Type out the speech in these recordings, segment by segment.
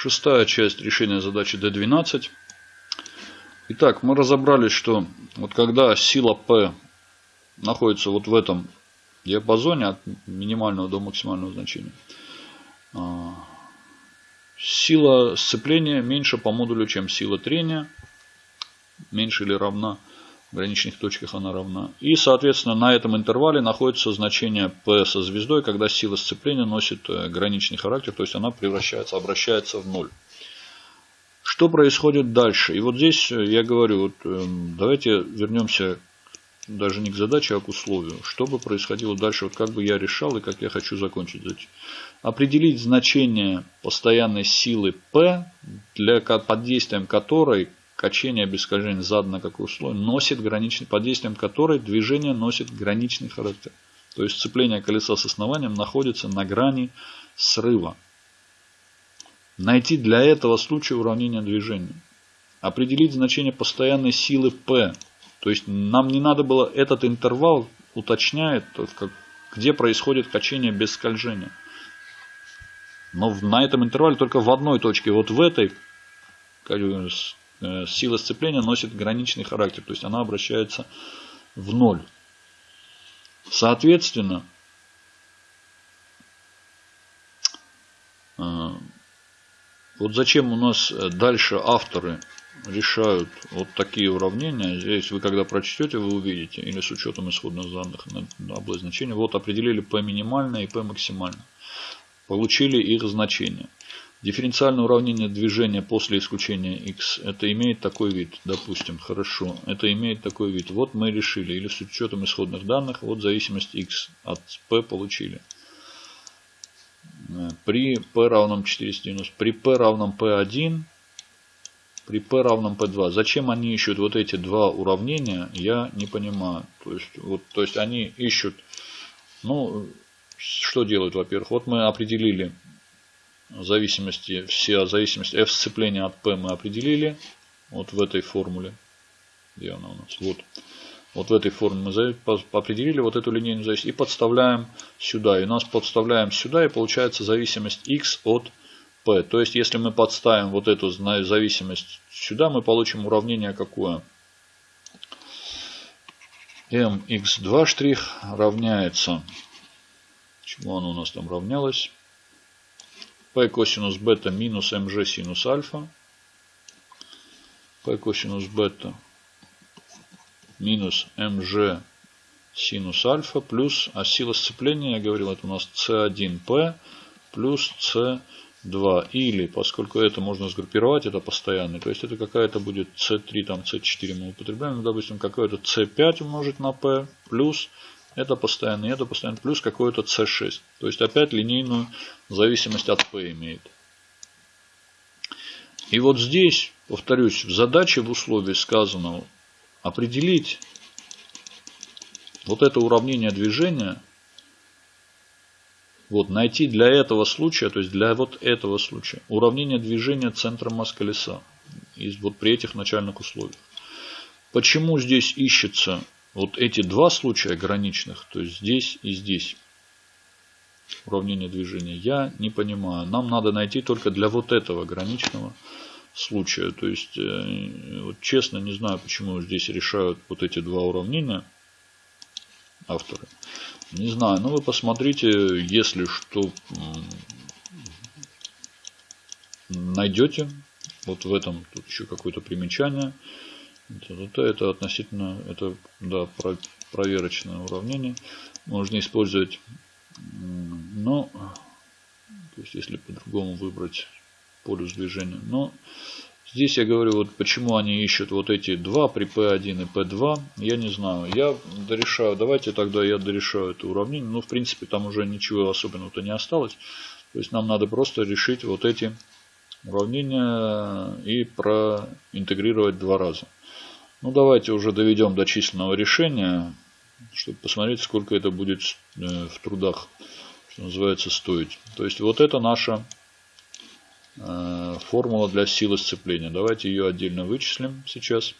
Шестая часть решения задачи D12. Итак, мы разобрались, что вот когда сила P находится вот в этом диапазоне от минимального до максимального значения, а, сила сцепления меньше по модулю, чем сила трения. Меньше или равна. В граничных точках она равна. И, соответственно, на этом интервале находится значение P со звездой, когда сила сцепления носит э, граничный характер, то есть она превращается, обращается в ноль. Что происходит дальше? И вот здесь э, я говорю, вот, эм, давайте вернемся даже не к задаче, а к условию. Что бы происходило дальше, вот как бы я решал и как я хочу закончить. Определить значение постоянной силы P, для, под действием которой качение без скольжения задано какое условие, носит граничный, под действием которой движение носит граничный характер. То есть сцепление колеса с основанием находится на грани срыва. Найти для этого случая уравнение движения. Определить значение постоянной силы P. То есть нам не надо было этот интервал уточняет, где происходит качение без скольжения. Но на этом интервале только в одной точке, вот в этой сила сцепления носит граничный характер, то есть она обращается в ноль. Соответственно, э, вот зачем у нас дальше авторы решают вот такие уравнения. Здесь вы когда прочтете, вы увидите, или с учетом исходных данных на область значения, вот определили P минимальное и P максимальное. Получили их значение. Дифференциальное уравнение движения после исключения x, это имеет такой вид, допустим, хорошо, это имеет такой вид. Вот мы решили, или с учетом исходных данных, вот зависимость x от p получили. При p равном 490, при p равном p1, при p равном p2. Зачем они ищут вот эти два уравнения, я не понимаю. То есть, вот, то есть они ищут, ну, что делают, во-первых, вот мы определили зависимости, все зависимости f сцепления от p мы определили. Вот в этой формуле. Где она у нас? Вот. Вот в этой формуле мы определили вот эту линейную зависимость и подставляем сюда. И у нас подставляем сюда и получается зависимость x от p. То есть если мы подставим вот эту зависимость сюда, мы получим уравнение какое? mx2' штрих равняется, чему оно у нас там равнялось? P косинус бета минус mg синус альфа. p косинус бета минус mg синус альфа плюс, а сила сцепления, я говорил, это у нас c1p плюс c2. Или, поскольку это можно сгруппировать, это постоянный, то есть это какая-то будет c3, там c4 мы употребляем, ну, допустим, какое-то c5 умножить на p плюс это постоянный, это постоянный, плюс какой-то C6. То есть опять линейную зависимость от P имеет. И вот здесь, повторюсь, в задаче в условии сказано определить вот это уравнение движения, вот найти для этого случая, то есть для вот этого случая, уравнение движения центра масс колеса. И вот при этих начальных условиях. Почему здесь ищется вот эти два случая граничных, то есть здесь и здесь, уравнение движения, я не понимаю. Нам надо найти только для вот этого граничного случая. То есть, э, вот честно, не знаю, почему здесь решают вот эти два уравнения авторы. Не знаю, но вы посмотрите, если что найдете, вот в этом тут еще какое-то примечание. Это, это относительно, это да, про, проверочное уравнение. Можно использовать, но, то есть если по-другому выбрать полюс движения. Но здесь я говорю, вот почему они ищут вот эти два при P1 и P2, я не знаю. Я дорешаю, давайте тогда я дорешаю это уравнение. Ну, в принципе, там уже ничего особенного-то не осталось. То есть нам надо просто решить вот эти уравнения и проинтегрировать два раза. Ну, давайте уже доведем до численного решения, чтобы посмотреть, сколько это будет э, в трудах, что называется, стоить. То есть, вот это наша э, формула для силы сцепления. Давайте ее отдельно вычислим сейчас.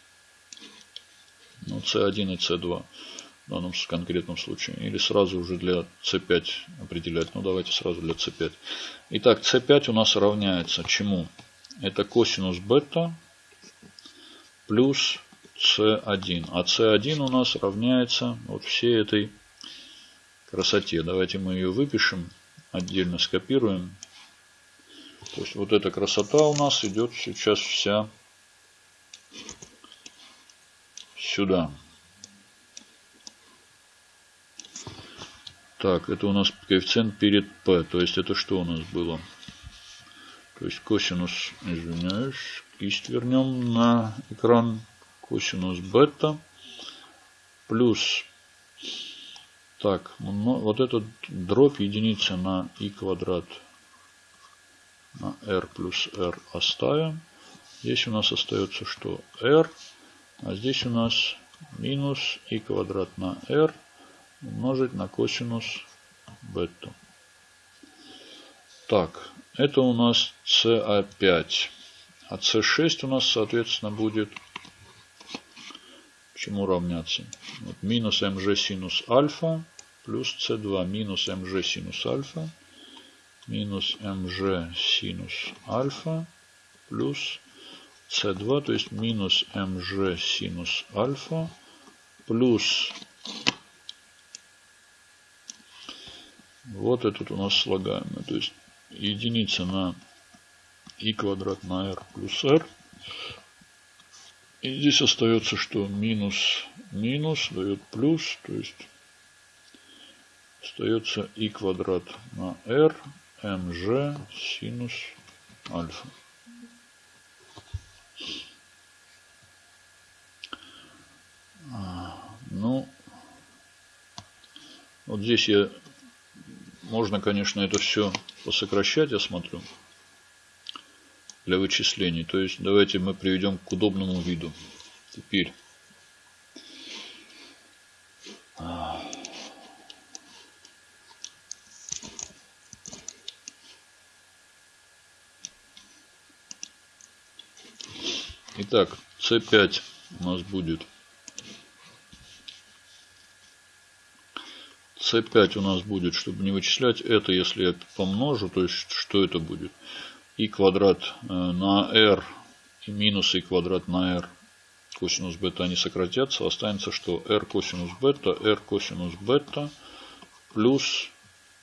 Ну, C1 и C2. в данном конкретном случае. Или сразу уже для c5 определять. Ну давайте сразу для c5. Итак, c5 у нас равняется чему? Это косинус бета плюс c1. А c1 у нас равняется вот всей этой красоте. Давайте мы ее выпишем, отдельно скопируем. То есть вот эта красота у нас идет сейчас вся сюда. Так, это у нас коэффициент перед p. То есть это что у нас было? То есть косинус, извиняюсь, кисть вернем на экран. Косинус бета плюс, так, вот этот дробь единицы на и квадрат на r плюс r оставим. Здесь у нас остается что? r, а здесь у нас минус и квадрат на r умножить на косинус бета. Так, это у нас CA5. А C6 у нас, соответственно, будет чему равняться? Вот, минус mg синус альфа плюс c2 минус mg синус альфа минус mg синус альфа плюс c2, то есть минус mg синус альфа плюс Вот этот у нас слагаемый. То есть единица на и квадрат на r плюс r. И здесь остается, что минус минус дает плюс. То есть остается и квадрат на r mg синус альфа. А, ну, вот здесь я можно, конечно, это все посокращать, я смотрю, для вычислений. То есть давайте мы приведем к удобному виду. Теперь. Итак, C5 у нас будет c5 у нас будет, чтобы не вычислять это, если я помножу, то есть что это будет? И квадрат э, на r и минус и квадрат на r косинус бета они сократятся. Останется что r косинус бета, r косинус бета плюс,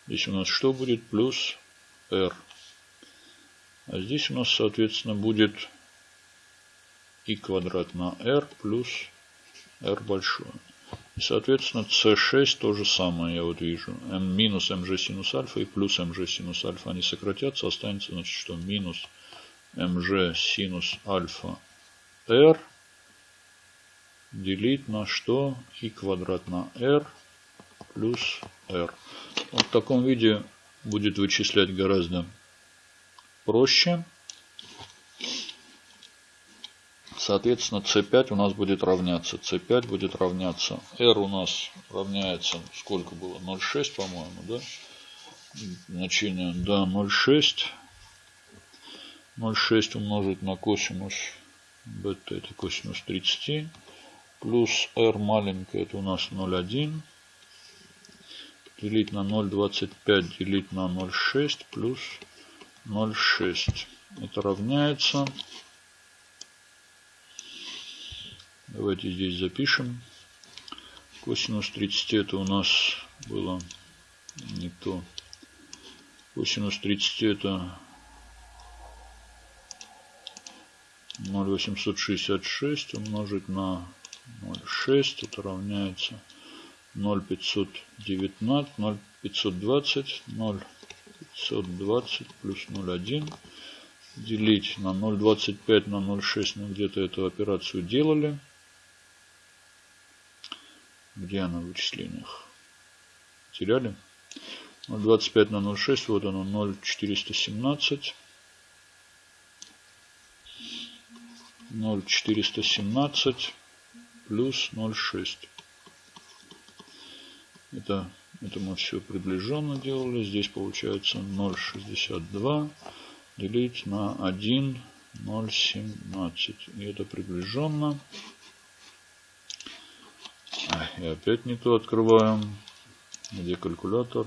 здесь у нас что будет? Плюс r. А здесь у нас, соответственно, будет и квадрат на r плюс r большое. И, соответственно, c6 то же самое, я вот вижу. m минус mg синус альфа и плюс mg синус альфа, они сократятся. Останется, значит, что минус mg синус альфа r делить на что? и квадрат на r плюс r. Вот в таком виде будет вычислять гораздо проще. Соответственно, c5 у нас будет равняться. c5 будет равняться. r у нас равняется, сколько было? 0,6, по-моему, да? Значение, да, 0,6. 0,6 умножить на косинус бета, это косинус 30. Плюс r маленькое, это у нас 0,1. Делить на 0,25, делить на 0,6 плюс 0,6. Это равняется Давайте здесь запишем. Косинус 30 это у нас было не то. Косинус 30 это 0,866 умножить на 0,6. Это равняется 0,519, 0,520, 0,520 плюс 0,1 делить на 0,25 на 0,6. Мы где-то эту операцию делали. Где она в вычислениях? Теряли? 0,25 на 0,6. Вот оно 0,417. 0,417 плюс 0,6. Это, это мы все приближенно делали. Здесь получается 0,62 делить на 1, 0,17. И это приближенно И опять не то открываем. Где калькулятор?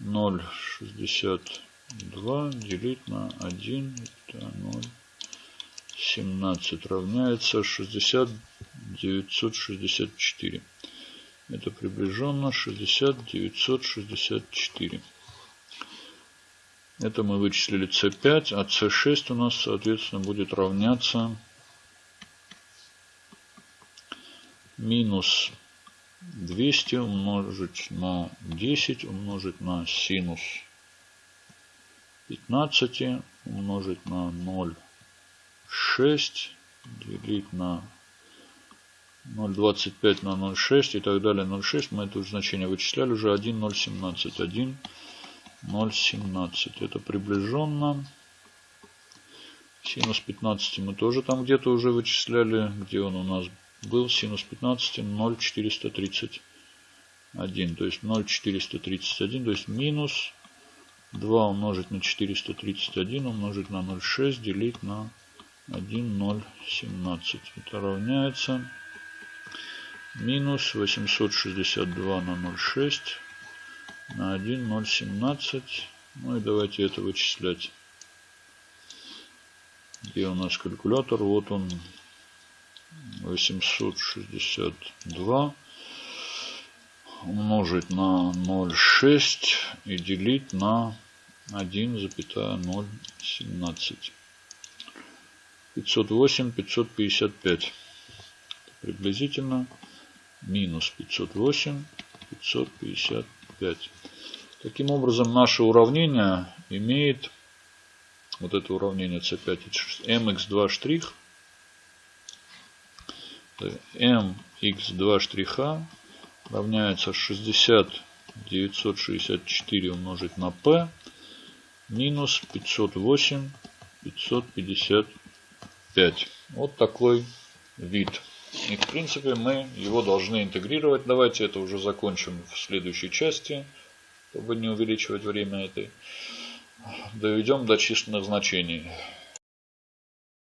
0,62 делить на 1. Это 0. 17 равняется 60 964. Это приближенно 60 964. Это мы вычислили c5, а c6 у нас, соответственно, будет равняться минус 200 умножить на 10 умножить на синус 15 умножить на 0,6 делить на 0,25 на 0,6 и так далее. 0,6 мы это значение вычисляли уже 1,017 1 0,17 это приближенно. Синус 15 мы тоже там где-то уже вычисляли где он у нас был синус 15 0,431. То есть 0,431, то есть минус 2 умножить на 431 умножить на 0,6 делить на 1,017. Это равняется минус 862 на 0,6 на 1,017. Ну и давайте это вычислять. Где у нас калькулятор? Вот он 862 умножить на 0,6 и делить на 1,017. 508, 555. Приблизительно минус 508, 555. Таким образом, наше уравнение имеет, вот это уравнение c5, mx2 штрих – mx2 штриха равняется 60 964 умножить на p минус 508 555. Вот такой вид. И в принципе мы его должны интегрировать. Давайте это уже закончим в следующей части, чтобы не увеличивать время этой. Доведем до численных значений.